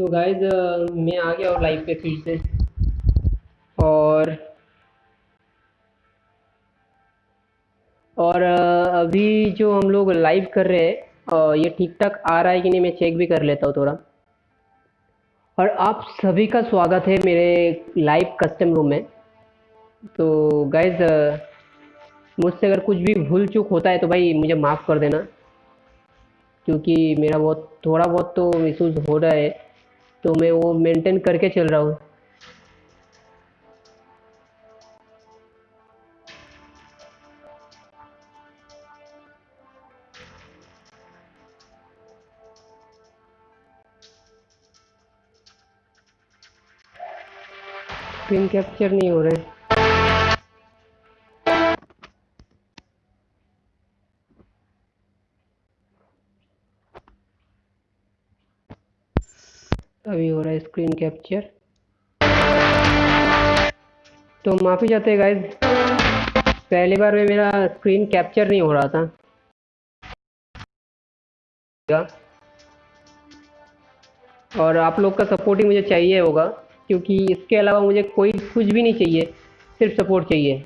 तो गाइज़ मैं आ गया और लाइव पे फिर से। और और अभी जो हम लोग लाइव कर रहे हैं ये ठीक ठाक आ रहा है कि नहीं, मैं चेक भी कर लेता हूँ थोड़ा। और आप सभी का स्वागत है मेरे लाइव कस्टम रूम में। तो गाइज़ मुझसे अगर कुछ भी भूल चूक होता है तो भाई मुझे माफ़ कर देना। क्योंकि मेरा बहुत, थोड़ा बहुत तो मिसयूज़ हो रहा है। तो मैं वो मेंटेन करके चल रहा हूँ। कैप्चर नहीं हो रहे स्क्रीन कैप्चर तो माफ़ी चाहते हैं गाइज़ पहली बार में मेरा स्क्रीन कैप्चर नहीं हो रहा था। और आप लोग का सपोर्ट ही मुझे चाहिए होगा, क्योंकि इसके अलावा मुझे कोई कुछ भी नहीं चाहिए, सिर्फ़ सपोर्ट चाहिए।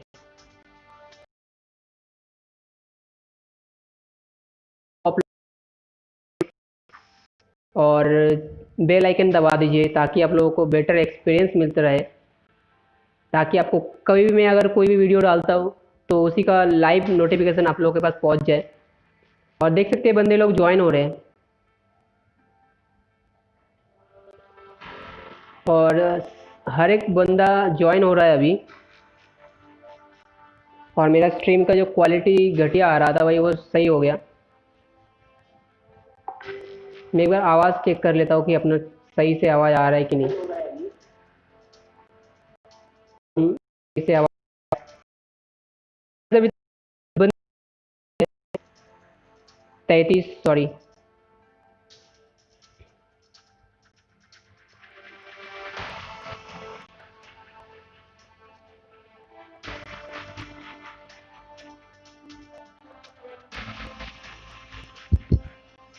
और बेल आइकन दबा दीजिए ताकि आप लोगों को बेटर एक्सपीरियंस मिलता रहे। ताकि आपको कभी भी मैं अगर कोई भी वीडियो डालता हूँ तो उसी का लाइव नोटिफिकेशन आप लोगों के पास पहुँच जाए। और देख सकते हैं बंदे लोग ज्वाइन हो रहे हैं। और, हर एक बंदा ज्वाइन हो रहा है अभी। और मेरा स्ट्रीम का जो क्वालिटी घटिया आ रहा था भाई, वो सही हो गया। मैं एक बार आवाज़ चेक कर लेता हूँ कि अपना सही से आवाज़ आ रहा है कि नहीं। सही से आवाज़ तैतीस सॉरी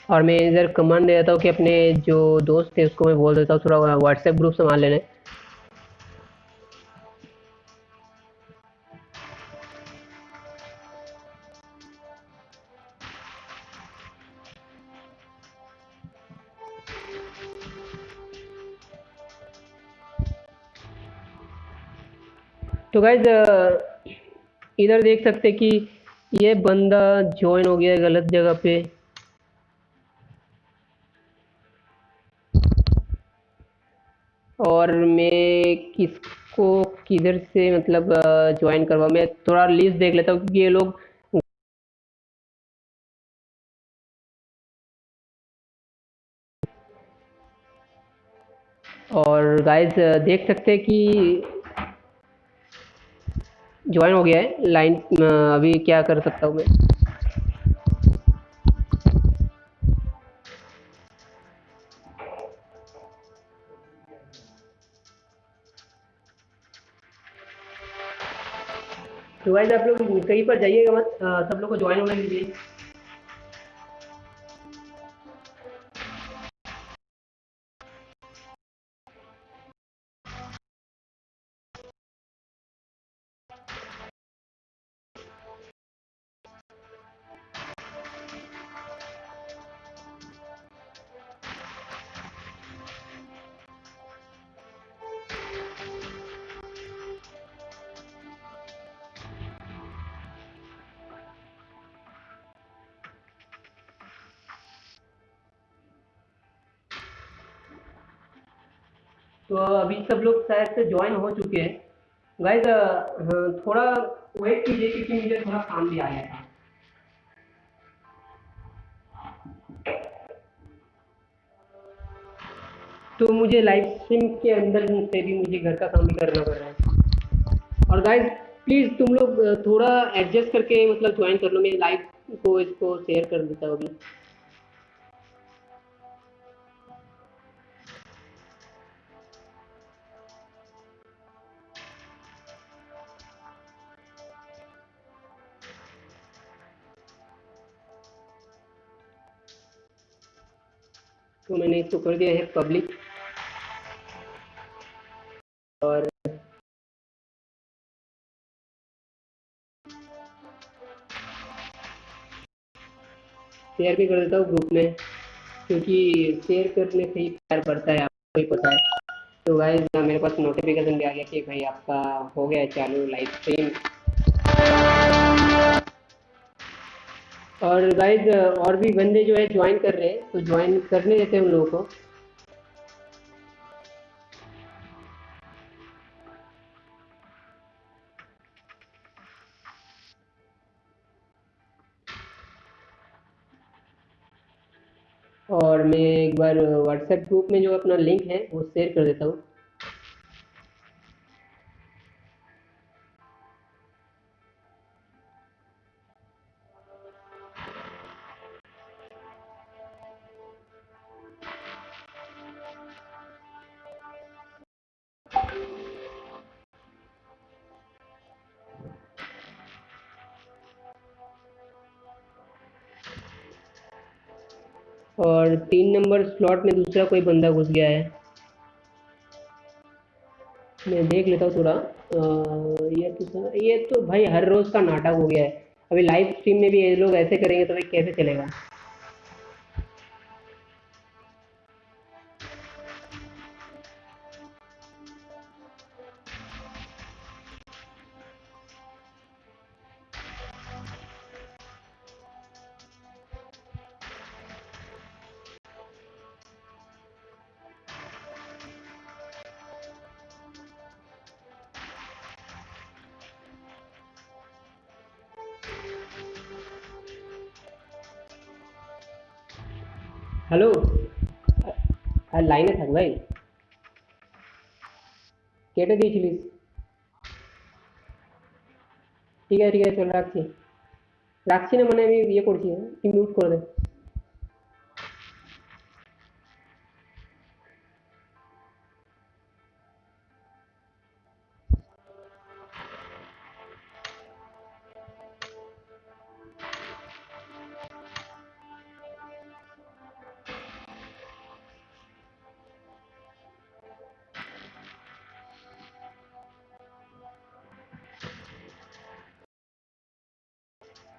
और मैं इधर कमांड दे देता हूँ कि अपने जो दोस्त थे उसको मैं बोल देता हूँ, थोड़ा व्हाट्सएप ग्रुप संभाल लेने। तो गाइज़ इधर देख सकते कि ये बंदा ज्वाइन हो गया गलत जगह पे। किसको किधर से मतलब ज्वाइन करवा मैं थोड़ा लिस्ट देख लेता हूँ क्योंकि ये लोग और गाइस देख सकते हैं कि ज्वाइन हो गया है। लाइन अभी क्या कर सकता हूँ मैं? तो वाइज आप लोग कहीं पर जाइएगा मत सब लोग को ज्वाइन होने के सब लोग शायद से ज्वाइन हो चुके हैं। गाइज़ थोड़ा वेट कीजिए क्योंकि मुझे थोड़ा काम भी आ गया था। तो मुझे लाइव स्ट्रीम के अंदर से भी मुझे घर का काम भी करना पड़ रहा है। और गाइज़ प्लीज़ तुम लोग थोड़ा एडजस्ट करके मतलब ज्वाइन कर लो। मैं लाइव को, इसको शेयर कर देता हूँ तो मैंने इसको कर दिया है पब्लिक और शेयर भी कर देता हूँ ग्रुप में, क्योंकि शेयर करने से ही प्यार बढ़ता है, आपको ही पता है। तो गाइस मेरे पास नोटिफिकेशन भी आ गया कि भाई आपका हो गया चालू लाइव स्ट्रीम और गाइस और भी बंदे जो है ज्वाइन कर रहे हैं। तो ज्वाइन करने देते हैं उन लोगों को। और मैं एक बार व्हाट्सएप ग्रुप में जो अपना लिंक है, वो शेयर कर देता हूँ। और तीन नंबर स्लॉट में दूसरा कोई बंदा घुस गया है। मैं देख लेता हूँ थोड़ा। ये तो ये तो भाई हर रोज़ का नाटक हो गया है। अभी लाइव स्ट्रीम में भी ये लोग ऐसे करेंगे तो भाई कैसे चलेगा? লাইনে থাক ভাই কেটে দিয়েছিলিস ঠিক আছে ঠিক আছে, চল রাখছি। রাখছি না মানে আমি ইয়ে করছি তুই মিউট করে দে।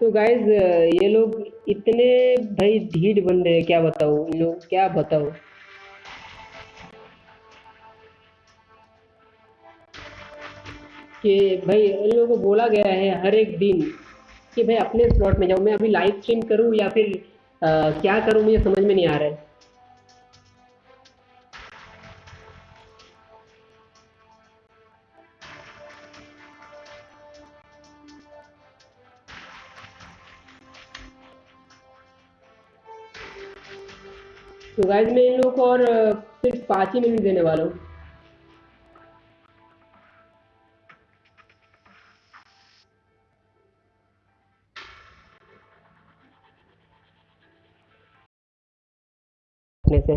तो गाइज़ ये लोग इतने भाई ढीठ बन रहे हैं क्या बताओ इन लोग क्या बताओ कि भाई इन लोगों को बोला गया है हर एक दिन कि भाई अपने स्लॉट में जाओ। मैं अभी लाइव स्ट्रीम करूँ या फिर आ, क्या करूँ मुझे समझ में नहीं आ रहा है। गाइज़ मैं इन लोगों को और सिर्फ़ पाँच ही मिनट देने वाला हूँ। से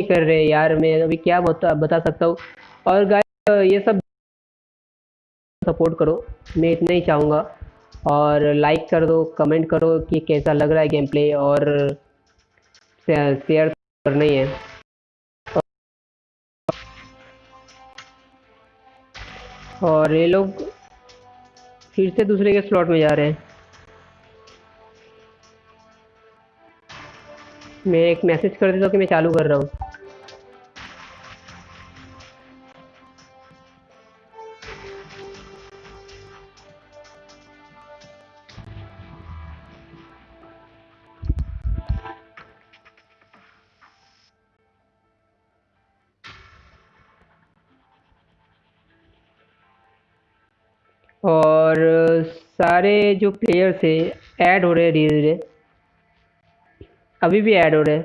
कर रहे यार, मैं अभी क्या बता बता सकता हूँ। और गाइस ये सब सपोर्ट करो, मैं इतना ही चाहूँगा। और लाइक कर दो कमेंट करो कि कैसा लग रहा है गेम प्ले और शेयर करना ही है। और ये लोग फिर से दूसरे के स्लॉट में जा रहे हैं। मैं एक मैसेज कर देता हूँ कि मैं चालू कर रहा हूँ। और सारे जो प्लेयर्स है ऐड हो रहे हैं धीरे धीरे अभी भी ऐड हो रहे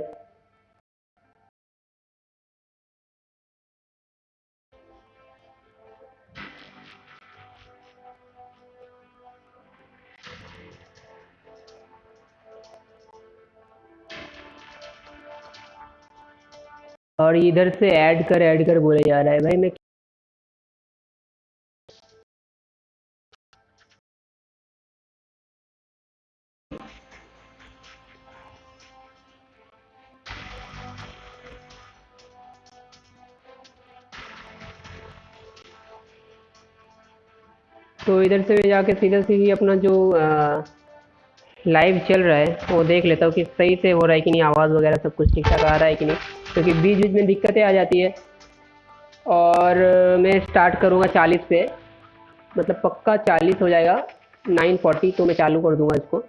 और इधर से ऐड कर ऐड कर बोले जा रहा है। भाई, मैं तो इधर से मैं जाके सीधा सीधी अपना जो लाइव चल रहा है, वो देख लेता हूँ कि सही से हो रहा है कि नहीं, आवाज़ वगैरह सब कुछ ठीक ठाक आ रहा है कि नहीं, क्योंकि तो बीच बीच में दिक्कतें आ जाती है। और मैं स्टार्ट करूँगा चालीस पे मतलब पक्का चालीस हो जाएगा नाइन फोर्टी तो मैं चालू कर दूँगा इसको।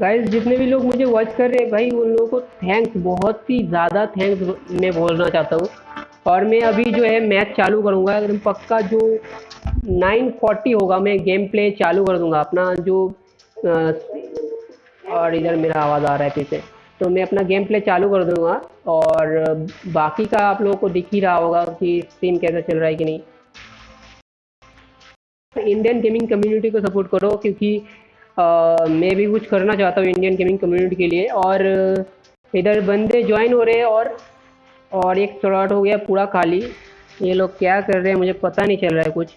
गाइस जितने भी लोग मुझे वॉच कर रहे हैं, भाई, उन लोगों को थैंक्स बहुत ही ज़्यादा थैंक्स मैं बोलना चाहता हूँ। और मैं अभी जो है मैच चालू करूँगा। एकदम पक्का जो 940 होगा, मैं गेम प्ले चालू कर दूँगा। अपना जो और इधर मेरा आवाज़ आ रहा है पीछे। तो मैं अपना गेम प्ले चालू कर दूँगा। और बाकी का आप लोगों को दिख ही रहा होगा कि स्ट्रीम कैसा चल रहा है कि नहीं। इंडियन गेमिंग कम्युनिटी को सपोर्ट करो, क्योंकि मैं भी कुछ करना चाहता हूँ इंडियन गेमिंग कम्युनिटी के लिए और इधर बंदे ज्वाइन हो रहे हैं और और एक स्लॉट हो गया पूरा खाली। ये लोग क्या कर रहे हैं मुझे पता नहीं चल रहा है कुछ।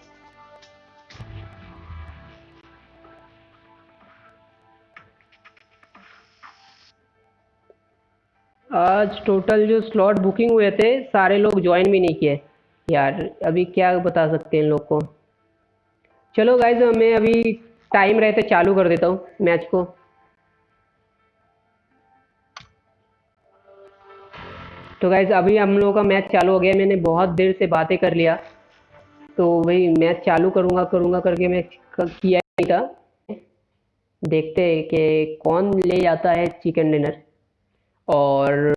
आज टोटल जो स्लॉट बुकिंग हुए थे, सारे लोग ज्वाइन भी नहीं किए। यार, अभी क्या बता सकते हैं इन लोग को। चलो गाइज़ मैं अभी टाइम रहते चालू कर देता हूँ मैच को। तो गाइज़ अभी हम लोगों का मैच चालू हो गया। मैंने बहुत देर से बातें कर लिया। तो वही मैच चालू करूँगा करूँगा करके मैं किया नहीं था। देखते हैं कि कौन ले जाता है चिकन डिनर और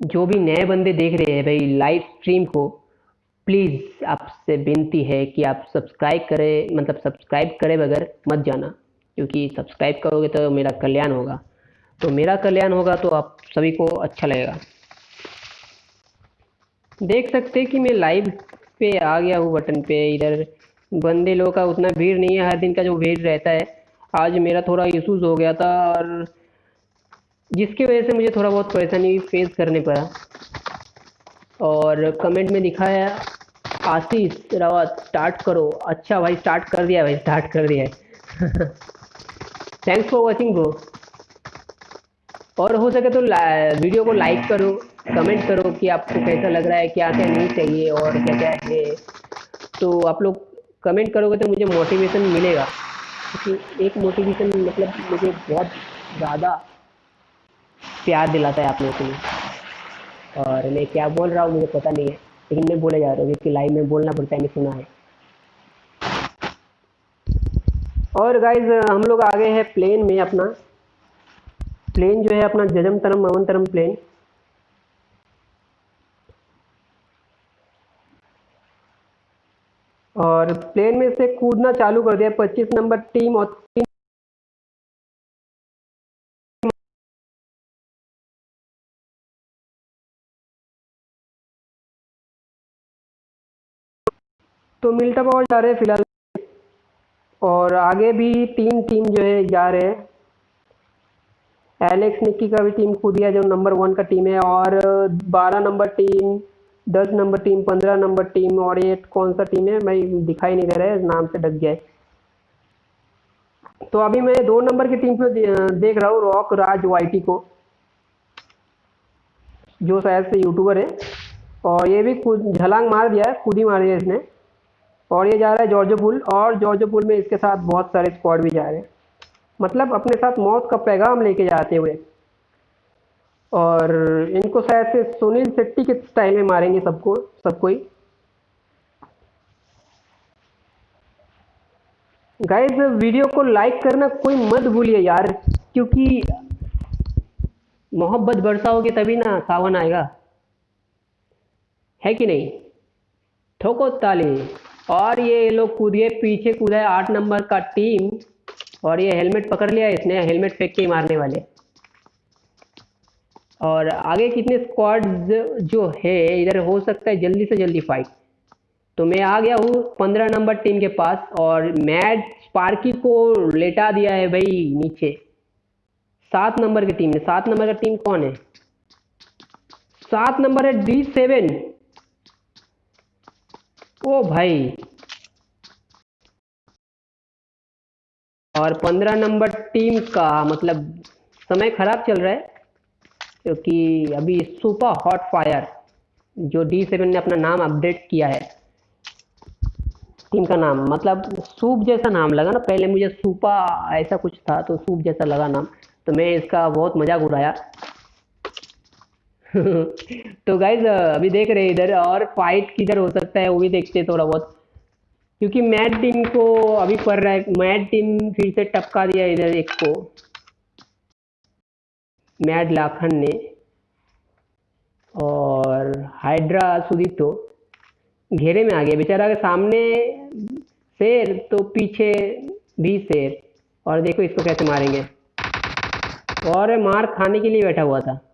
जो भी नए बंदे देख रहे हैं भाई लाइव स्ट्रीम को प्लीज़ आपसे विनती है कि आप सब्सक्राइब करें मतलब सब्सक्राइब करे बगैर मत जाना, क्योंकि सब्सक्राइब करोगे तो मेरा कल्याण होगा। तो मेरा कल्याण होगा तो आप सभी को अच्छा लगेगा। देख सकते हैं कि मैं लाइव पे आ गया हूँ बटन पे, इधर बंदे लोगों का उतना भीड़ नहीं है, हर दिन का जो भीड़ रहता है, आज मेरा थोड़ा इशूज़ हो गया था और जिसकी वजह से मुझे थोड़ा बहुत परेशानी फेस करने पड़ा। और कमेंट में दिखाया आशीष रावत स्टार्ट करो। अच्छा भाई स्टार्ट कर दिया भाई स्टार्ट कर दिया है। थैंक्स फॉर वॉचिंग ब्रो और हो सके तो वीडियो को लाइक करो कमेंट करो कि आपको कैसा लग रहा है क्या क्या नहीं चाहिए और क्या क्या है। तो आप लोग कमेंट करोगे तो मुझे मोटिवेशन मिलेगा। क्योंकि एक मोटिवेशन मतलब मुझे बहुत ज़्यादा प्यार दिलाता है आप लोगों के लिए। और मैं क्या बोल रहा हूँ मुझे पता नहीं है, लेकिन मैं बोले जा रहा हूँ क्योंकि लाइव में बोलना पड़ता है मैं सुना है। और गाइज़ हम लोग आ गए हैं प्लेन में अपना। प्लेन जो है अपना जजम तरम मवन तरम प्लेन और प्लेन में से कूदना चालू कर दिया 25 नंबर टीम और तीन तो मिल्टा पावर जा रहे हैं फ़िलहाल। और आगे भी तीन टीम जो है जा रहे हैं। एलेक्स निक्की का भी टीम खुद दिया जो नंबर वन का टीम है। और बारह नंबर टीम दस नंबर टीम पंद्रह नंबर टीम और ये कौन सा टीम है, मैं दिखाई नहीं दे रहा है, नाम से डक गया है। तो अभी मैं दो नंबर की टीम पे देख रहा हूँ रॉक राज वाईटी को, जो शायद से यूट्यूबर है। और ये भी खुद, झलांग मार दिया है, खुद ही मार दिया इसने। और ये जा रहा है जॉर्जो पुल, और जॉर्जो पुल में इसके साथ बहुत सारे स्क्वाड भी जा रहे हैं। मतलब अपने साथ मौत का पैगाम लेके जाते हुए। और इनको शायद से सुनील शेट्टी के स्टाइल में मारेंगे सबको सबको ही। गाइज़ वीडियो को लाइक करना कोई मत भूलिए यार, क्योंकि मोहब्बत बरसाओगे तभी ना सावन आएगा। है कि नहीं? ठोको ताली। और ये लोग कूदिए, पीछे कूदा है आठ नंबर का टीम। और ये हेलमेट पकड़ लिया इसने, हेलमेट फेंक के मारने वाले। और आगे कितने स्क्वाड जो है, इधर हो सकता है जल्दी से जल्दी फाइट तो मैं आ गया हूँ पंद्रह नंबर टीम के पास, और मैच स्पार्की को लेटा दिया है भाई, नीचे। सात नंबर की टीम है, सात नंबर का टीम कौन है? सात नंबर है डी सेवन ओ भाई। और पंद्रह नंबर टीम का मतलब समय खराब चल रहा है, क्योंकि अभी सुपर हॉट फायर, जो डी सेवन ने अपना नाम अपडेट किया है, टीम का नाम मतलब सूप जैसा नाम लगा ना, पहले मुझे सूपा ऐसा कुछ था तो सूप जैसा लगा नाम तो मैं इसका बहुत मज़ाक उड़ाया। तो गाइज़ अभी देख रहे हैं इधर और फाइट किधर हो सकता है, वो भी देखते हैं थोड़ा बहुत क्योंकि मैट टीम को अभी पड़ रहा है मैट टीम फिर से टपका दिया इधर एक को। मैट लाखन ने। और हाइड्रा सुदीप तो। घेरे में आ गया, बेचारा के सामने शेर तो पीछे भी शेर। और देखो इसको कैसे मारेंगे। और मार खाने के लिए बैठा हुआ था।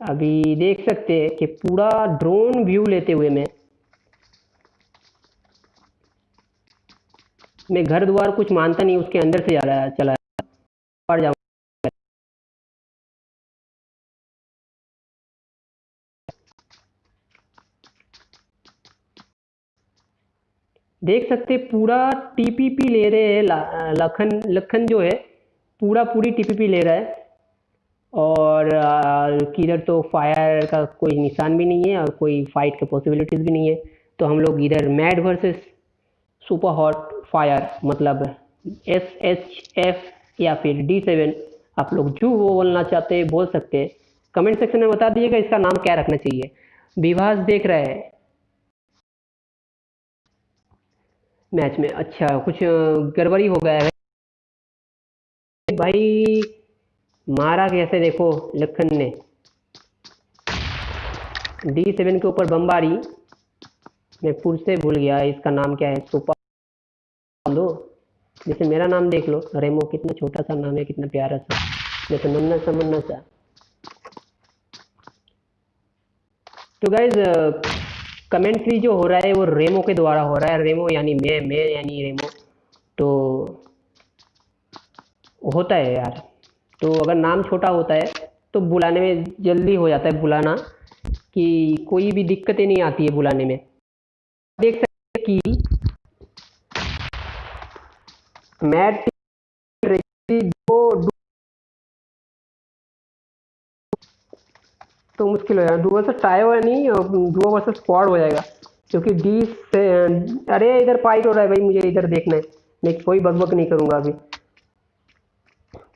अभी देख सकते हैं कि पूरा ड्रोन व्यू लेते हुए मैं। मैं घर द्वार कुछ मानता नहीं, उसके अंदर से जा रहा चला देख सकते पूरा टीपीपी ले रहे हैं लखन लखन जो है, पूरा पूरी टीपीपी ले रहा है। और किधर तो फायर का कोई निशान भी नहीं है और कोई फाइट के पॉसिबिलिटीज़ भी नहीं है। तो हम लोग इधर mad versus super hot fire मतलब एस एच एफ़ या फिर डी सेवन आप लोग जो वो बोलना चाहते हैं, बोल सकते हैं। कमेंट सेक्शन में बता दीजिएगा इसका नाम क्या रखना चाहिए। विभास देख रहे हैं। मैच में अच्छा कुछ गड़बड़ी हो गया है। भाई मारा कैसे देखो, लखन ने? डी सेवन के ऊपर बमबारी। मैं फिर से भूल गया, इसका नाम क्या है? सुपर दो। जैसे मेरा नाम देख लो, रेमो कितना छोटा सा नाम है, कितना प्यारा सा। जैसे नन्ना सा, मुन्ना सा। तो गाइज़ कमेंट्री जो हो रहा है, वो रेमो के द्वारा हो रहा है। रेमो यानी मैं मैं यानी रेमो। तो होता है यार। तो अगर नाम छोटा होता है तो बुलाने में जल्दी हो जाता है बुलाना कि कोई भी दिक्कतें नहीं आती है बुलाने में। देख सकते हैं कि मैट तो मुश्किल हो जाएगा। डुओ से टाई हुआ नहीं डुओ वर्सेस स्क्वाड हो जाएगा, क्योंकि डी से, अरे इधर पाइट हो रहा है भाई, मुझे इधर देखना है। मैं कोई बकबक नहीं करूँगा अभी।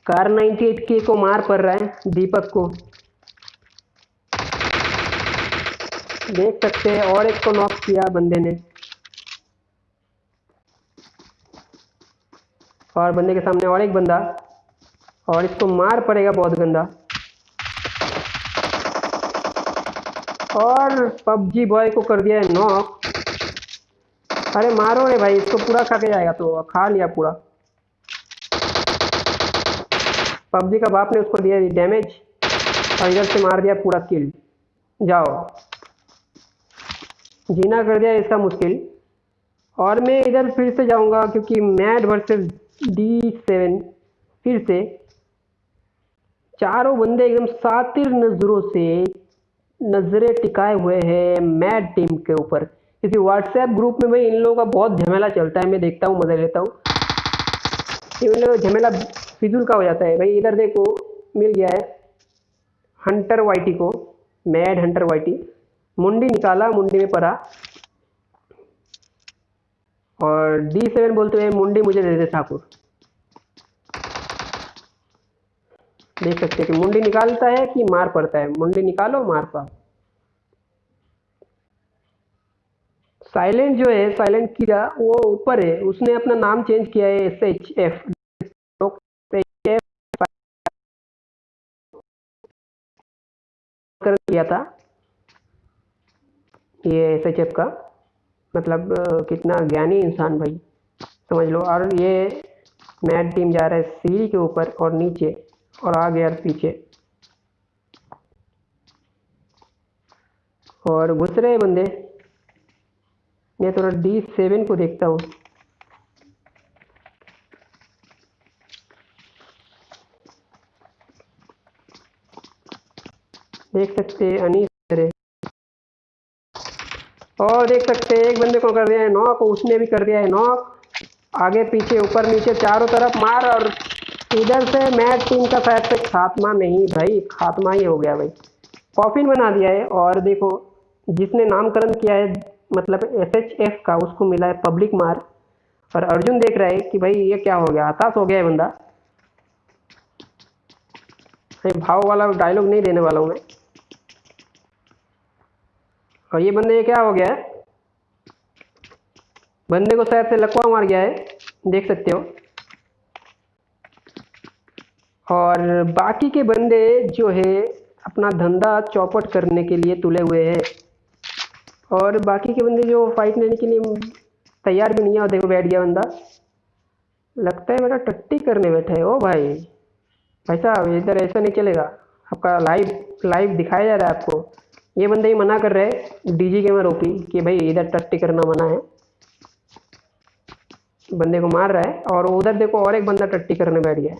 कार 98 के को मार पड़ रहा है, दीपक को। देख सकते हैं, और एक को नॉक किया बंदे ने। और बंदे के सामने और एक बंदा। और इसको मार पड़ेगा बहुत गंदा। और पबजी बॉय को कर दिया है नॉक अरे मारो रे भाई, इसको पूरा खा के जाएगा तो खा लिया पूरा। पबजी का बाप ने उसको दिया डैमेज और इधर से मार दिया पूरा किल जाओ। जीना कर दिया इसका मुश्किल। और मैं इधर फिर से जाऊँगा क्योंकि मैड वर्सेस डी सेवन फिर से। चारों बंदे एकदम सातिर नज़रों से नज़रें टिकाए हुए हैं मैड टीम के ऊपर। क्योंकि व्हाट्सएप ग्रुप में भाई इन लोगों का बहुत झमेला चलता है, मैं देखता हूँ, मज़ा लेता हूँ। इन लोग झमेला फिजूल का हो जाता है। भाई, इधर देखो, मिल गया है हंटर वाइटी को, मैड हंटर वाइटी मुंडी निकाला, मुंडी में पड़ा। और डी सेवन बोलते हुए मुंडी मुझे दे दे ठाकुर। देख सकते हैं कि मुंडी निकालता है कि मार पड़ता है। मुंडी निकालो, मार पा। साइलेंट जो है, साइलेंट कीड़ा, वो ऊपर है। उसने अपना नाम चेंज किया है एस एच एफ़ कर किया था। ये एस एच एफ़ का मतलब कितना ज्ञानी इंसान भाई, समझ लो। और ये मैट टीम जा रहा है सीढ़ी के ऊपर और नीचे और आगे और पीछे। और घुस रहे बंदे। मैं थोड़ा डी सेवन को देखता हूँ। देख सकते हैं और देख सकते हैं, एक बंदे को कर दिया है नॉक उसने भी कर दिया है नॉक आगे, पीछे, ऊपर, नीचे, चारों तरफ़ मार और इधर से मैच टीम का शायद से खात्मा नहीं, भाई, खात्मा ही हो गया भाई। कॉफिन बना दिया है और देखो, जिसने नामकरण किया है मतलब एस एच एफ़ का, उसको मिला है पब्लिक मार। और अर्जुन देख रहा है कि भाई, ये क्या हो गया? हताश हो गया है बंदा। भाई, भाव वाला डायलॉग नहीं देने वाला हूँ मैं। और ये बंदे ये क्या हो गया है? बंदे को शायद से लकवा मार गया है, देख सकते हो। और बाकी के बंदे जो है, अपना धंधा चौपट करने के लिए तुले हुए हैं। और बाकी के बंदे जो फाइट लेने के लिए तैयार भी नहीं है, और देखो बैठ गया बंदा। लगता है बेटा टट्टी करने बैठा है। ओ भाई भाई साहब, इधर ऐसा नहीं चलेगा। आपका लाइव लाइव दिखाया जा रहा है आपको। ये बंदे ही मना कर रहे हैं। डीजी के में रोकी कि भाई इधर टट्टी करना मना है। बंदे को मार रहा है और उधर देखो और एक बंदा टट्टी करने बैठ गया है।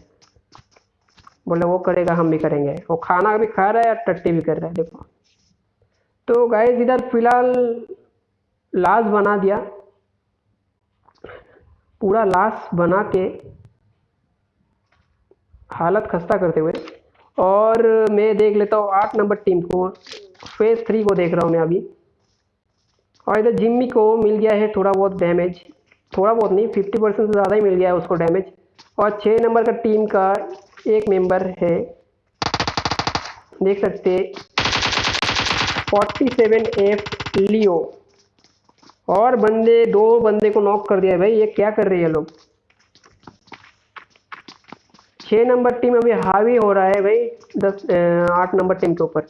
बोले वो करेगा, हम भी करेंगे। वो खाना भी खा रहा है और टट्टी भी कर रहा है, देखो। तो गाइस इधर फ़िलहाल लाश बना दिया। पूरा लाश बना के हालत खस्ता करते हुए। और मैं देख लेता हूँ आठ नंबर टीम को। फ़ेज़ थ्री को देख रहा हूँ मैं अभी। और इधर जिम्मी को मिल गया है थोड़ा बहुत डैमेज थोड़ा बहुत नहीं फिफ्टी परसेंट से ज़्यादा ही मिल गया है उसको डैमेज और छः नंबर का टीम का एक मेंबर है। देख सकते फोर्टी सेवन एफ़ लियो और बंदे, दो बंदे को नॉक कर दिया भाई। ये क्या कर रही है लोग? छः नंबर टीम अभी हावी हो रहा है भाई। दस आठ नंबर टीम के ऊपर।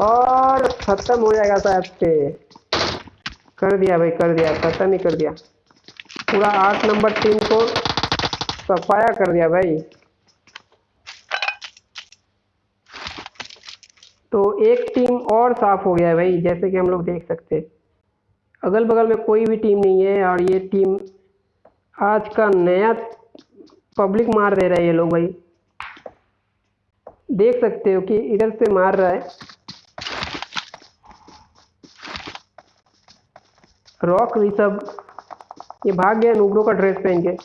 और ख़त्म हो जाएगा शायद से। कर दिया भाई, कर दिया, ख़त्म ही कर दिया। पूरा आठ नंबर टीम को सफाया कर दिया भाई। तो एक टीम और साफ़ हो गया भाई, जैसे कि हम लोग देख सकते अगल बगल में कोई भी टीम नहीं है और ये टीम आज का नया पब्लिक मार दे रहा है ये लोग भाई। देख सकते हो कि इधर से मार रहा है। रॉक सब, ये भाग गया नूबरों का ड्रेस पहन के।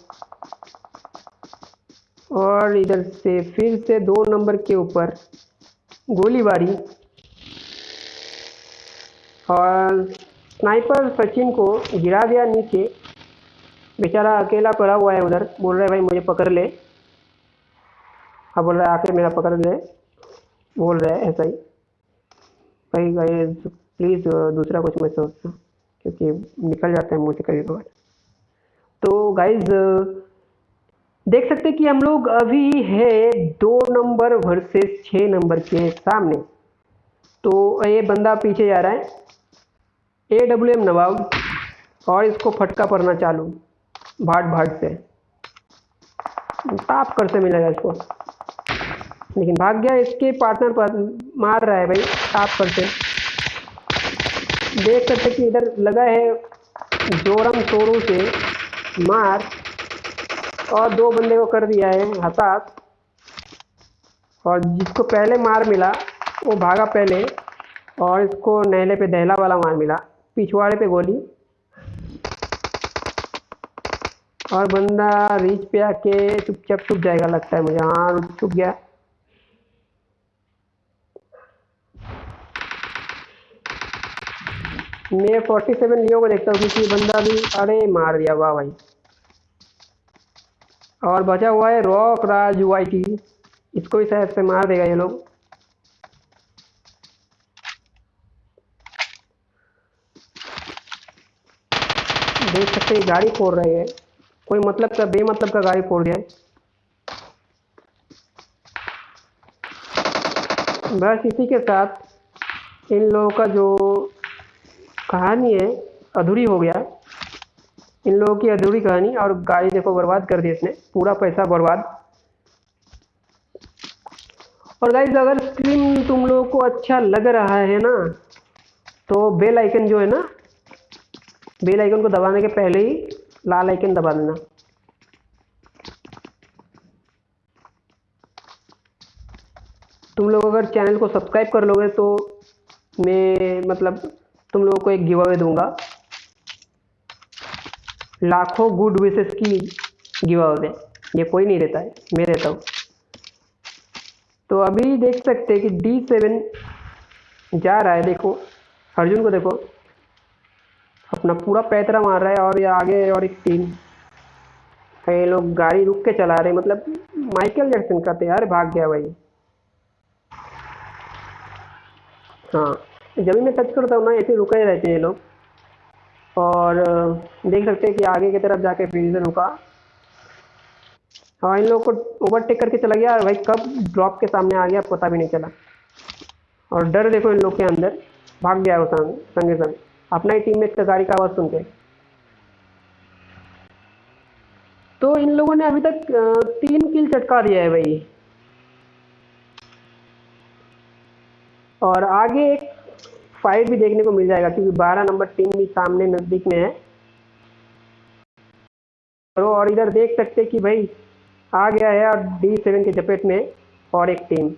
और इधर से, फिर से दो नंबर के ऊपर, गोलीबारी। और स्नाइपर सचिन को गिरा दिया नीचे। बेचारा अकेला पड़ा हुआ है उधर, बोल रहा है, भाई, मुझे पकड़ ले। हाँ बोल रहा है, आके मेरा पकड़ ले। बोल रहा है, ऐसा ही। भाई प्लीज़ दूसरा कुछ मत सोचना क्योंकि निकल जाता है मुँह से कभी कभार। तो गाइज़ देख सकते हैं कि हम लोग अभी है दो नंबर वर्सेस छः नंबर के सामने। तो ये बंदा पीछे जा रहा है। ए डब्ल्यू एम नवाब, और इसको फटका पड़ना चालू, भाट भाट से। ताप कर से मिलेगा इसको। लेकिन भाग गया, इसके पार्टनर पर मार रहा है भाई, ताप कर से। देख सकते कि इधर लगा है जोरम शोरू से मार, और दो बंदे को कर दिया है हताश और जिसको पहले मार मिला, वो भागा पहले, और इसको नहले पे दहला वाला मार मिला, पिछवाड़े पे गोली। और बंदा रीच पे आके चुपचाप चुप जाएगा लगता है मुझे। हाँ चुप गया। मैं फोर्टी सेवन लियो को देखता हूँ, क्योंकि बंदा भी अरे मार दिया, वाह भाई। और बचा हुआ है रॉक राज इसको भी शायद से मार देगा ये लोग। देख सकते हैं, गाड़ी फोड़ रहे हैं। कोई मतलब का, बेमतलब का गाड़ी फोड़ दिया है। बस इसी के साथ इन लोगों का जो कहानी है, अधूरी हो गया। इन लोगों की अधूरी कहानी, और गाड़ी देखो बर्बाद कर दी इसने, पूरा पैसा बर्बाद। और गाइज़ अगर स्क्रीन तुम लोगों को अच्छा लग रहा है ना तो बेल आइकन जो है ना बेल आइकन को दबाने के पहले ही लाल आइकन दबा देना। तुम लोग अगर चैनल को सब्सक्राइब कर लोगे तो मैं मतलब तुम लोगों को एक गिव अवे दूँगा। लाखों गुड विशेष की गिव अवे ये कोई नहीं देता है, मैं देता हूँ। तो अभी देख सकते हैं कि डी सेवन जा रहा है, देखो। अर्जुन को देखो। अपना पूरा पैतरा मार रहा है और ये आगे और एक टीम ये लोग गाड़ी रुक के चला रहे मतलब माइकल जैक्सन का यार भाग गया भाई। हाँ। जब भी मैं टच करता हूँ ना ऐसे रुके रहते हैं लोग। और देख सकते हैं कि आगे की तरफ़ जाके फिर से रुका। हाँ इन लोगों को ओवरटेक करके चला गया भाई कब ड्रॉप के सामने आ गया पता भी नहीं चला। और डर देखो इन लोग के अंदर। भाग गया वो संग, संगे संग। अपना ही टीम में गाड़ी का आवाज़ सुन के। तो इन लोगों ने अभी तक तीन किल चटका दिया है भाई। और आगे एक फाइट भी देखने को मिल जाएगा, क्योंकि 12 नंबर टीम भी सामने नज़दीक में है। और इधर देख सकते कि भाई, आ गया है और डी सेवन के चपेट में, और एक टीम।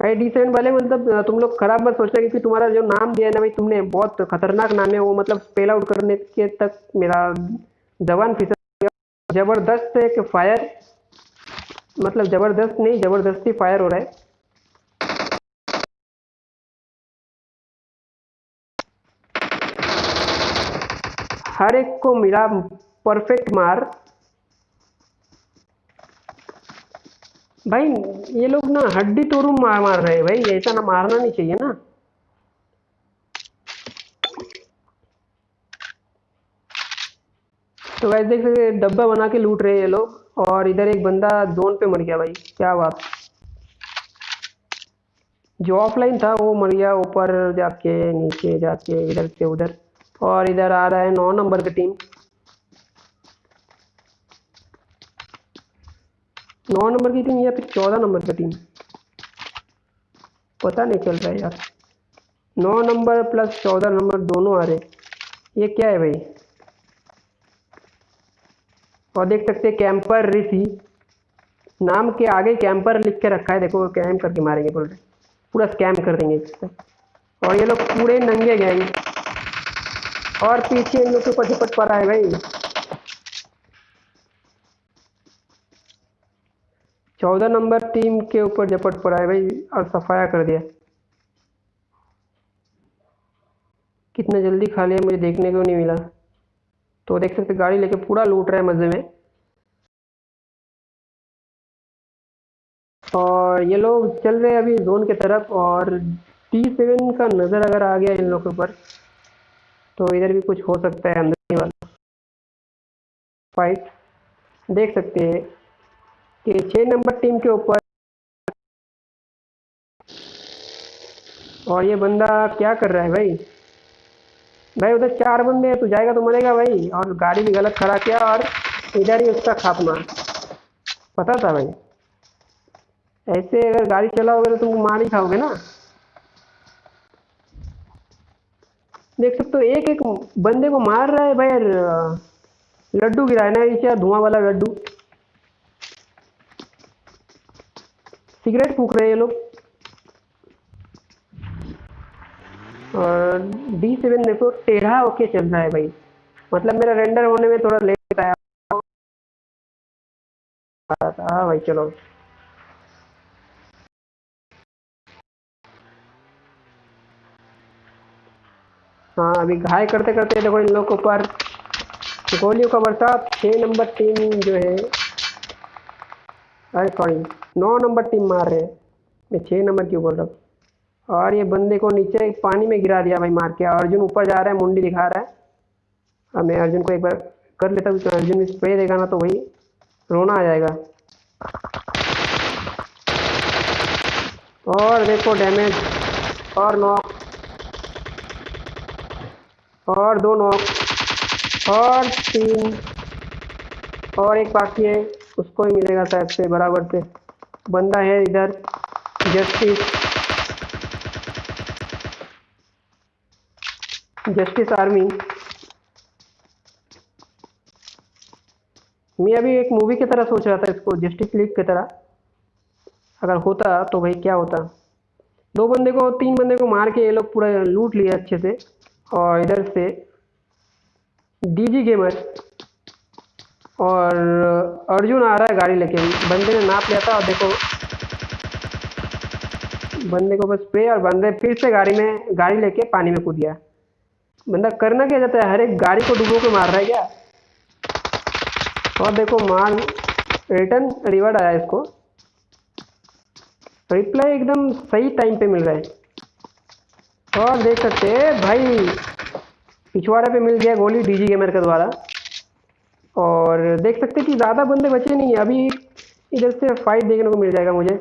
भाई डी सेवन वाले मतलब तुम लोग खराब मत सोचना, क्योंकि तुम्हारा जो नाम दिया है ना भाई, तुमने बहुत खतरनाक नाम है, वो मतलब स्पेल आउट करने के तक मेरा जवान फिसल ज़बरदस्त एक फायर मतलब ज़बरदस्त नहीं, ज़बरदस्ती फायर हो रहा है। हर एक को मिला परफेक्ट मार। भाई, ये लोग ना हड्डी तोड़ू मार मार रहे भाई ऐसा ना मारना नहीं चाहिए ना। तो वैसे देख सकते डब्बा बना के लूट रहे हैं ये लोग, और इधर एक बंदा जोन पे मर गया भाई, क्या बात। जो ऑफलाइन था, वो मर गया ऊपर जाके, नीचे जाके, इधर से उधर। और इधर आ रहा है नौ नंबर की टीम। नौ नंबर की टीम या फिर चौदह नंबर की टीम? पता नहीं चल रहा है यार। नौ नंबर प्लस चौदह नंबर दोनों आ रहे। ये क्या है भाई? और देख सकते कैंपर ऋषि। नाम के आगे कैंपर लिख के रखा है, देखो कैम करके मारेंगे, बोल रहे पूरा स्कैम कर देंगे और ये लोग पूरे नंगे गए और पीछे इन लोग के ऊपर झपट पड़ा है भाई। चौदह नंबर टीम के ऊपर झपट पड़ा है भाई, और सफाया कर दिया। कितना जल्दी खा लिया, मुझे देखने को नहीं मिला। तो देख सकते गाड़ी लेके पूरा लूट रहा है मज़े में। और ये लोग चल रहे हैं अभी जोन के तरफ़, और टी सेवन का नज़र अगर आ गया इन लोग के ऊपर तो इधर भी कुछ हो सकता है अंदर वाला। फाइट देख सकते हैं कि छः नंबर टीम के ऊपर और ये बंदा क्या कर रहा है भाई? भाई उधर चार बंदे हैं तो जाएगा तो मरेगा भाई। और गाड़ी भी गलत खड़ा किया और इधर ही उसका खात्मा पता था भाई? ऐसे अगर गाड़ी चलाओगे तो तुम मार ही खाओगे ना। देख सकते हो, एक एक बंदे को मार रहा है भाई लड्डू गिरा है ना नीचे धुआँ वाला लड्डू। सिगरेट फूक रहे हैं ये लोग। और डी सेवन देखो, टेढ़ा होके चल रहा है भाई। मतलब मेरा रेंडर होने में थोड़ा लेट आया। हाँ भाई, चलो। हाँ अभी घाय करते करते देखो इन लोग के ऊपर गोलियों का बरसात छः नंबर टीम जो है, अरे सॉरी नौ नंबर टीम मार रहे हैं। मैं छः नंबर क्यों बोल रहा हूँ? और ये बंदे को नीचे पानी में गिरा दिया भाई मार के। अर्जुन ऊपर जा रहा है, मुंडी दिखा रहा है। अब मैं अर्जुन को एक बार कर लेता हूँ तो अर्जुन भी स्प्रे देगा ना तो वही रोना आ जाएगा। और देखो डैमेज और नॉक और दो नॉक, और तीन, और एक बाकी है, उसको ही मिलेगा शायद से बराबर से। बंदा है इधर, जस्टिस। Justice army. मैं अभी एक मूवी की तरह सोच रहा था इसको, जस्टिस लीग की तरह। अगर होता तो भाई क्या होता? दो बंदे को, तीन बंदे को मार के ये लोग पूरा लूट लिए अच्छे से। और इधर से डीजी गेमर और अर्जुन आ रहा है गाड़ी लेके। बंदे ने नाप लिया था और देखो, बंदे को बस स्प्रे और बंदे फिर से गाड़ी में, गाड़ी लेके पानी में कूद गया। बंदा करना क्या जाता है? हर एक गाड़ी को डुबो के मार रहा है क्या? और देखो मार रिटर्न रिवर्ड आया इसको। रिप्लाई एकदम सही टाइम पे मिल रहा है। और देख सकते हैं, भाई, पिछवाड़े पे मिल गया गोली डीजी गेमर के द्वारा। और देख सकते कि ज़्यादा बंदे बचे नहीं है। अभी इधर से फाइट देखने को मिल जाएगा मुझे।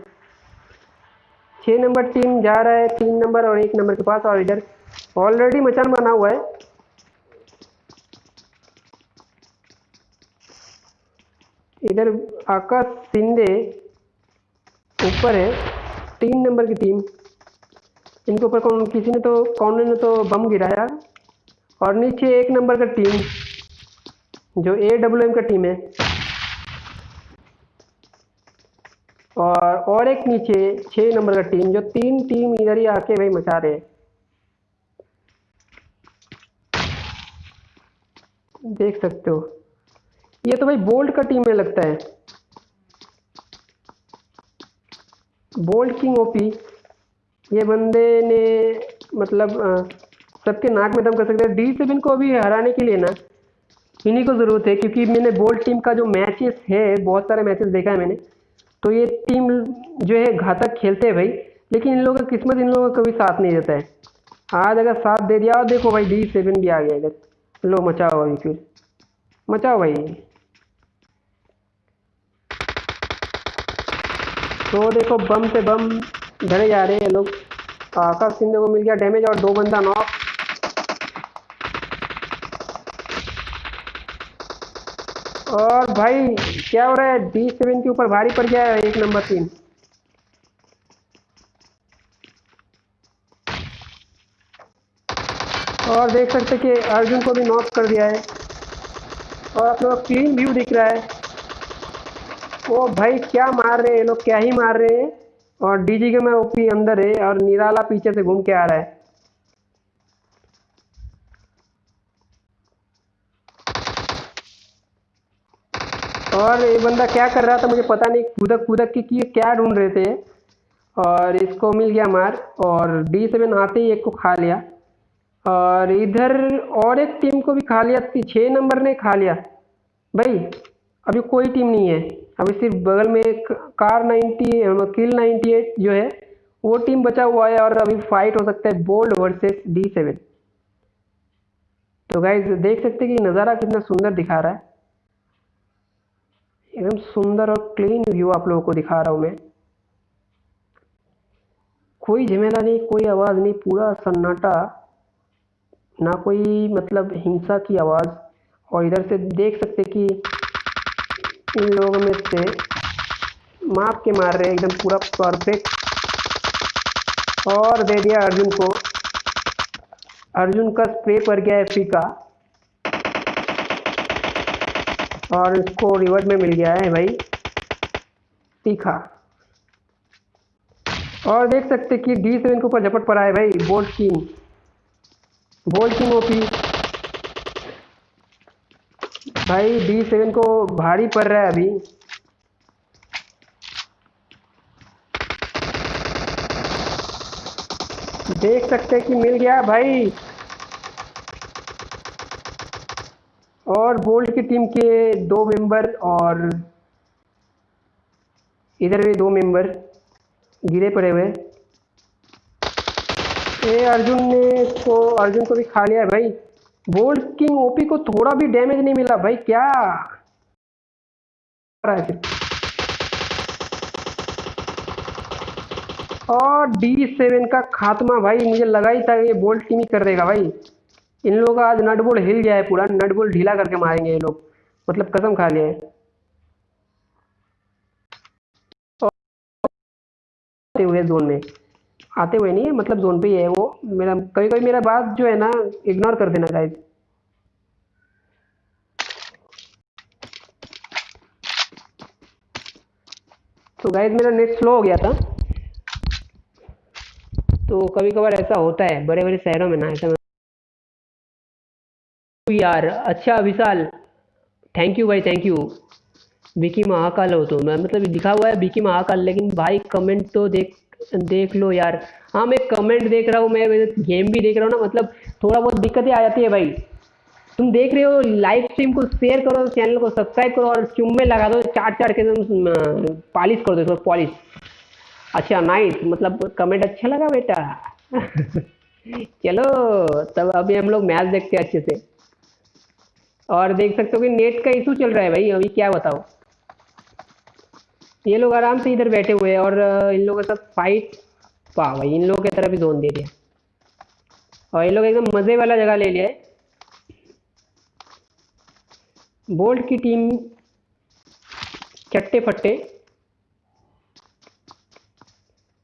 छः नंबर टीम जा रहा है, तीन नंबर और एक नंबर के पास और इधर ऑलरेडी मचान बना हुआ है। इधर आकाश सिंधे ऊपर है, तीन नंबर की टीम इनके ऊपर कौन, किसी ने तो कौन ने तो बम गिराया। और नीचे एक नंबर का टीम, जो ए डब्ल्यू एम का टीम है। और और एक नीचे छः नंबर का टीम, जो तीन टीम इधर ही आके भाई मचा रहे देख सकते हो। ये तो भाई बोल्ट का टीम में लगता है। Bolt King OP. ये बंदे ने मतलब सबके नाक में दम कर सकते हैं। डी सेवन को अभी हराने के लिए ना, इन्हीं को ज़रूरत है, क्योंकि मैंने बोल्ट टीम का जो मैचेस है, बहुत सारे मैचेस देखा है मैंने तो ये टीम जो है घातक खेलते हैं भाई, लेकिन इन लोगों का किस्मत इन लोगों का कभी साथ नहीं देता है। आज अगर साथ दे दिया, और देखो भाई डी सेवन भी आ गया इधर। लो, मचाओ अभी फिर। मचाओ भाई। तो देखो, बम से बम धरे जा रहे हैं लोग। आकाश सिंधे को मिल गया डैमेज और दो बंदा नॉक और भाई, क्या हो रहा है? डी सेवन के ऊपर भारी पड़ गया है एक नंबर तीन और देख सकते कि अर्जुन को भी नॉक कर दिया है। और आप लोग क्लीन व्यू दिख रहा है। ओ भाई, क्या मार रहे हैं लोग? क्या ही मार रहे हैं? और डीजी के में ओपी अंदर है और निराला पीछे से घूम के आ रहा है। और ये बंदा क्या कर रहा था मुझे पता नहीं, कूदक कूदक की क्या ढूंढ रहे थे। और इसको मिल गया मार और डी सेवन आते ही एक को खा लिया। और इधर और एक टीम को भी खा लिया छः नंबर ने खा लिया। भाई, अभी कोई टीम नहीं है। अभी सिर्फ़ बगल में एक Kar ninety kill ninety eight जो है, वो टीम बचा हुआ है और अभी फाइट हो सकता है बोल्ड वर्सेस डी सेवन तो गाइज़ देख सकते हैं कि नज़ारा कितना सुंदर दिखा रहा है। एकदम सुंदर और क्लीन व्यू आप लोगों को दिखा रहा हूँ मैं। कोई झमेला नहीं, कोई आवाज़ नहीं, पूरा सन्नाटा, ना कोई मतलब हिंसा की आवाज़। और इधर से देख सकते कि इन लोगों में से माप के मार रहे हैं, एकदम पूरा परफेक्ट और दे दिया अर्जुन को। अर्जुन का स्प्रे पर गया है फीका और इसको रिवर्ट में मिल गया है भाई। तीखा। और देख सकते कि डी सेवन के ऊपर झपट पड़ा है भाई Bolt King Bolt King OP भाई डी सेवन को भारी पड़ रहा है अभी। देख सकते हैं कि मिल गया भाई। और बोल्ट की टीम के दो मेंबर और इधर भी दो मेंबर गिरे पड़े हुए। ए, अर्जुन ने इसको, अर्जुन को भी खा लिया है भाई। बोल्ट किंग ओपी को थोड़ा भी डैमेज नहीं मिला भाई क्या और डी सेवन का खात्मा भाई मुझे लगा ही था ये बोल्ट किंग ही कर देगा भाई इन लोगों का आज नटबोल्ट हिल गया है पूरा नटबोल्ट ढीला करके मारेंगे ये लोग मतलब कसम खा है आते हुए जोन में आते हुए नहीं है मतलब जोन पे ही है वो। मेरा कभी कभी मेरा बात जो है ना इग्नोर कर देना गाइज़ तो गाइज़ मेरा नेट स्लो हो गया था। तो कभी कभार ऐसा होता है बड़े बड़े शहरों में ना, ऐसा यार अच्छा विशाल। थैंक यू भाई थैंक यू विकी महाकाल हो तो मैं मतलब लिखा हुआ है विकी महाकाल, लेकिन भाई कमेंट तो देख देख लो यार। हाँ मैं कमेंट देख रहा हूँ, मैं गेम भी देख रहा हूँ ना मतलब थोड़ा बहुत दिक्कतें आ जाती है भाई। तुम देख रहे हो लाइव स्ट्रीम को शेयर करो चैनल को सब्सक्राइब करो और चुम्बे लगा दो चार चार के तुम पॉलिश कर दो पॉलिश अच्छा नाइस मतलब कमेंट अच्छा लगा बेटा? चलो, तब अभी हम लोग मैच देखते हैं अच्छे से। और देख सकते हो कि नेट का इशू चल रहा है भाई, अभी क्या बताओ ये लोग आराम से इधर बैठे हुए हैं और इन लोगों के साथ फाइट पा भाई, इन लोगों की तरफ़ भी जोन दे दिया। और ये लोग एकदम मज़े वाला जगह ले लिया है। बोल्ट की टीम चट्टे फट्टे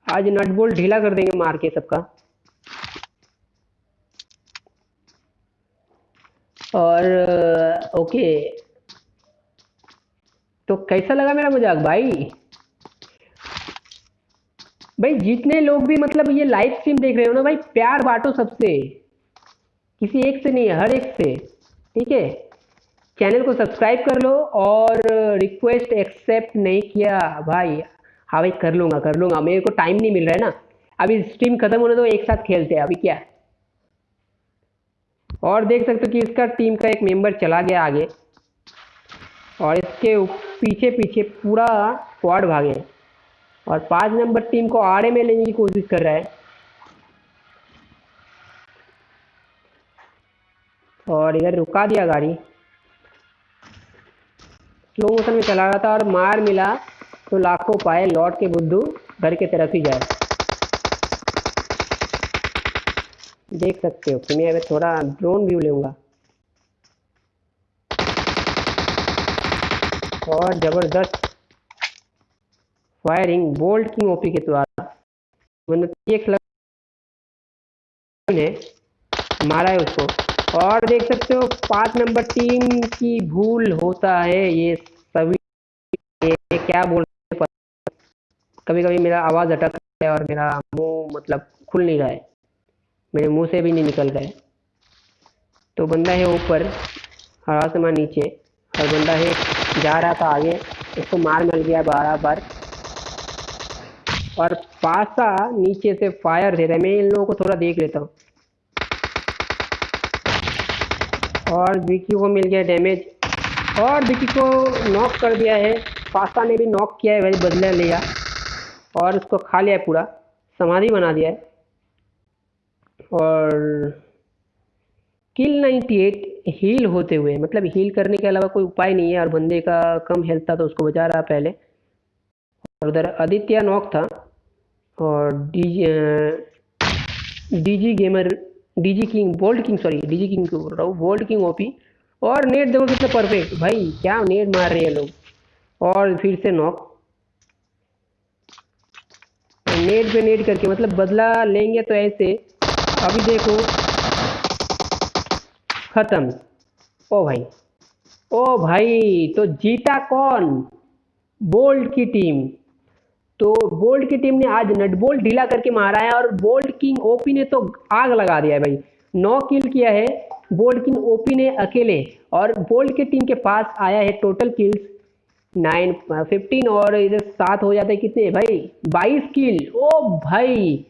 आज नट बोल्ट ढीला कर देंगे मार के सबका। और ओके तो कैसा लगा मेरा मज़ाक भाई? भाई, जितने लोग भी मतलब ये लाइव स्ट्रीम देख रहे हो ना भाई, प्यार बांटो सबसे। किसी एक से नहीं हर एक से। ठीक है? चैनल को सब्सक्राइब कर लो और रिक्वेस्ट एक्सेप्ट नहीं किया, भाई। हाँ भाई, कर लूँगा कर लूँगा। मेरे को टाइम नहीं मिल रहा है ना। अभी स्ट्रीम खत्म होने तो एक साथ खेलते हैं। अभी क्या? और देख सकते हो कि इसका टीम का एक मेंबर चला गया आगे। और इसके पीछे पीछे पूरा स्क्वाड भागे और पाँच नंबर टीम को आड़े में लेने की कोशिश कर रहा है। और इधर रुका दिया गाड़ी। स्लो मोशन में चला रहा था और मार मिला तो लाखों पाए लौट के बुद्धू घर के तरफ़ ही जाए। देख सकते हो, कि मैं थोड़ा ड्रोन व्यू लूँगा। और ज़बरदस्त फायरिंग बोल्ट की ओपी के द्वारा। मतलब ने मारा है उसको। और देख सकते हो पाँच नंबर टीम की भूल होता है ये सभी। ये क्या बोल कभी कभी मेरा आवाज़ अटक है और मेरा मुँह मतलब खुल नहीं रहा है। मेरे मुँह से भी नहीं निकल रहा है। तो बंदा है ऊपर हरा समा नीचे। और बंदा है जा रहा था आगे। उसको मार मिल गया बारह बार और पासा नीचे से फायर दे रहे मैं इन लोगों को थोड़ा देख लेता हूँ। और विकी को मिल गया डैमेज और विकी को नॉक कर दिया है। पासा ने भी नॉक किया है, वही बदला लिया। और उसको खा लिया है पूरा। समाधि बना दिया है। और किल 98 हील होते हुए। मतलब हील करने के अलावा कोई उपाय नहीं है और बंदे का कम हेल्थ था तो उसको बचा रहा पहले। और उधर आदित्य नॉक था और DG DG gamer DG King Bold King sorry DG King को बोल रहा हूँ बोल्ड किंग ओपी और नेट देखो कितना परफेक्ट भाई, क्या नेट मार रहे हैं लोग। और फिर से नॉक। नेट पे नेट करके मतलब बदला लेंगे तो ऐसे। अभी देखो खत्म। ओ भाई ओ भाई तो जीता कौन? बोल्ट की टीम तो बोल्ट की टीम ने आज नट बोल्ट ढीला करके मारा है और बोल्ट किंग ओपी ने तो आग लगा दिया है भाई। नौ किल किया है। बोल्ट किंग ओपी ने अकेले और बोल्ट की टीम के पास आया है टोटल किल्स नाइन फिफ्टीन और इधर सात हो जाते कितने भाई? बाईस किल ओ भाई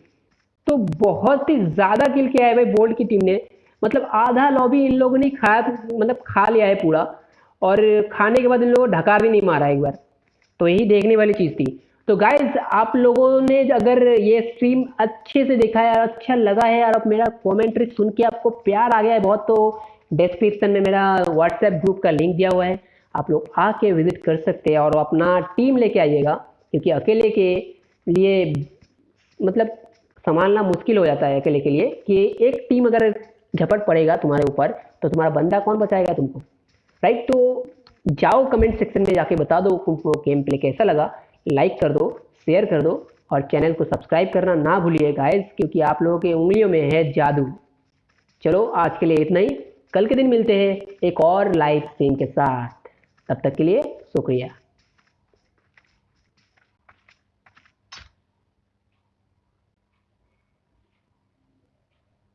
तो बहुत ही ज़्यादा किल किया है भाई बोल्ट की टीम ने। मतलब आधा लॉबी इन लोगों ने खाया मतलब खा लिया है पूरा और खाने के बाद इन लोगों को ढका भी नहीं मारा एक बार। तो यही देखने वाली चीज़ थी। तो गाइज़ आप लोगों ने अगर ये स्ट्रीम अच्छे से देखा है अच्छा लगा है और मेरा कॉमेंट्री सुन के आपको प्यार आ गया है बहुत तो डिस्क्रिप्शन में मेरा व्हाट्सएप ग्रुप का लिंक दिया हुआ है। आप लोग आके विज़िट कर सकते हैं और अपना टीम लेके आइएगा, क्योंकि अकेले के लिए मतलब संभालना मुश्किल हो जाता है अकेले के लिए कि एक टीम अगर झपट पड़ेगा तुम्हारे ऊपर तो तुम्हारा बंदा कौन बचाएगा तुमको? राइट तो जाओ कमेंट सेक्शन में जाके बता दो तुमको गेम प्ले कैसा लगा। लाइक कर दो शेयर कर दो और चैनल को सब्सक्राइब करना ना भूलिए गाइस क्योंकि आप लोगों के उंगलियों में है जादू। चलो, आज के लिए इतना ही। कल के दिन मिलते हैं एक और लाइव सीन के साथ। तब तक के लिए शुक्रिया।